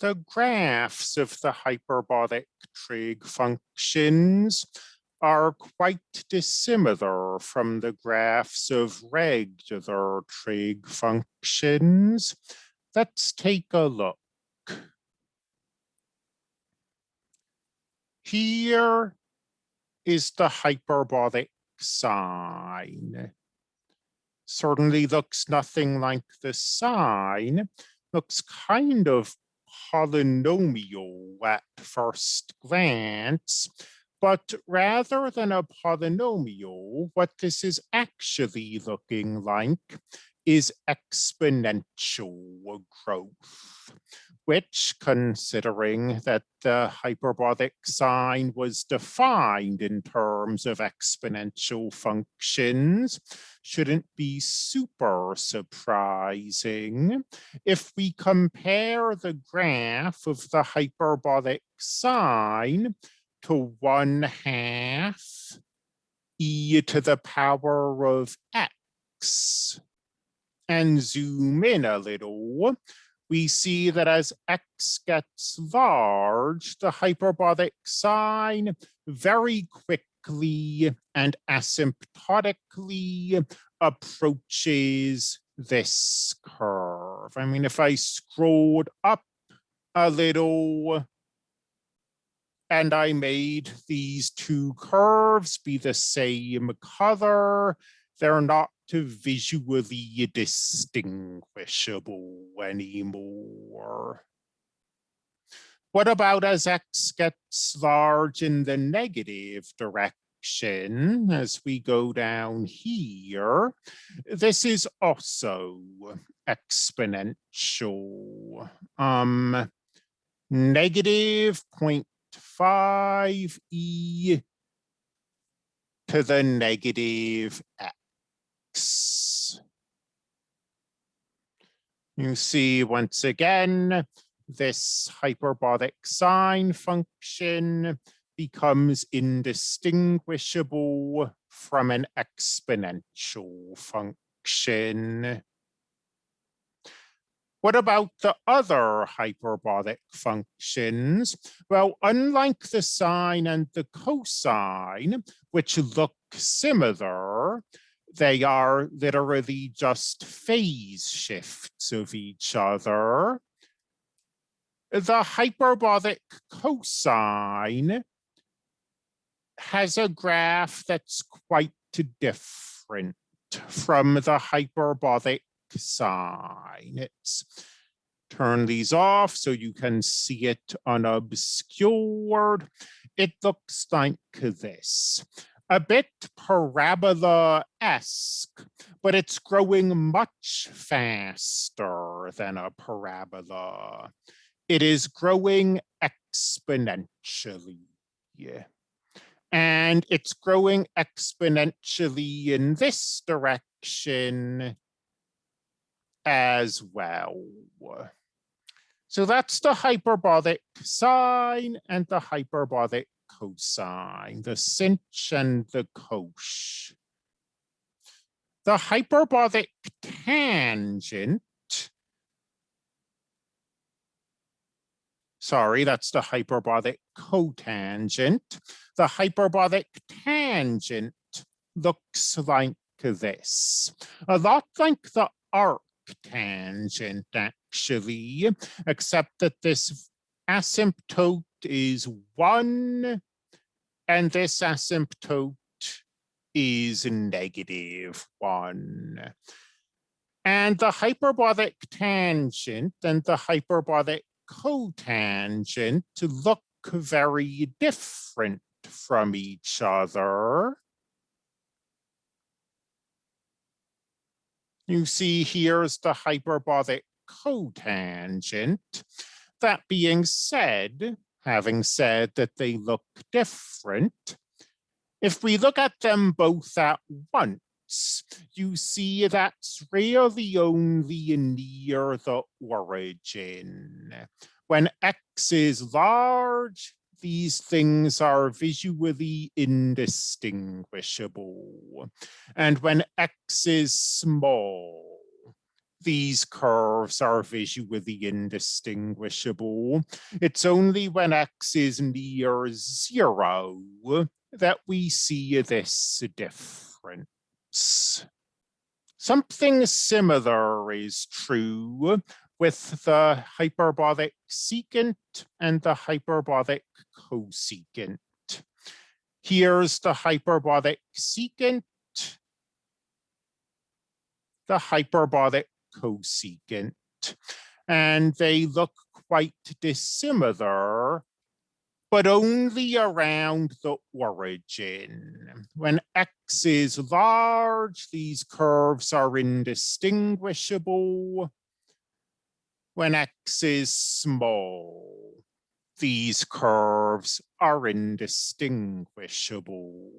the graphs of the hyperbolic trig functions are quite dissimilar from the graphs of regular trig functions. Let's take a look. Here is the hyperbolic sine. Certainly looks nothing like the sine, looks kind of polynomial at first glance, but rather than a polynomial, what this is actually looking like is exponential growth, which considering that the hyperbolic sine was defined in terms of exponential functions, shouldn't be super surprising. If we compare the graph of the hyperbolic sine to one half e to the power of x and zoom in a little, we see that as x gets large, the hyperbolic sine very quickly and asymptotically approaches this curve. I mean, if I scrolled up a little and I made these two curves be the same color, they're not visually distinguishable anymore. What about as x gets large in the negative direction as we go down here? This is also exponential. Um, negative 0.5 e to the negative x. You see once again, this hyperbolic sine function becomes indistinguishable from an exponential function. What about the other hyperbolic functions? Well, unlike the sine and the cosine, which look similar, they are literally just phase shifts of each other. The hyperbolic cosine has a graph that's quite different from the hyperbolic sine. It's turn these off so you can see it unobscured. It looks like this a bit parabola-esque, but it's growing much faster than a parabola. It is growing exponentially. And it's growing exponentially in this direction as well. So that's the hyperbolic sine and the hyperbolic cosine, the sinh and the cosh. The hyperbolic tangent, sorry, that's the hyperbolic cotangent. The hyperbolic tangent looks like this, a lot like the arc tangent actually, except that this asymptote is one and this asymptote is negative one. And the hyperbolic tangent and the hyperbolic cotangent look very different from each other. You see here's the hyperbolic cotangent. That being said, having said that they look different, if we look at them both at once, you see that's really only near the origin. When x is large, these things are visually indistinguishable. And when x is small, these curves are visually indistinguishable. It's only when x is near zero that we see this difference. Something similar is true with the hyperbolic secant and the hyperbolic cosecant. Here's the hyperbolic secant, the hyperbolic cosecant, and they look quite dissimilar, but only around the origin. When x is large, these curves are indistinguishable. When x is small, these curves are indistinguishable.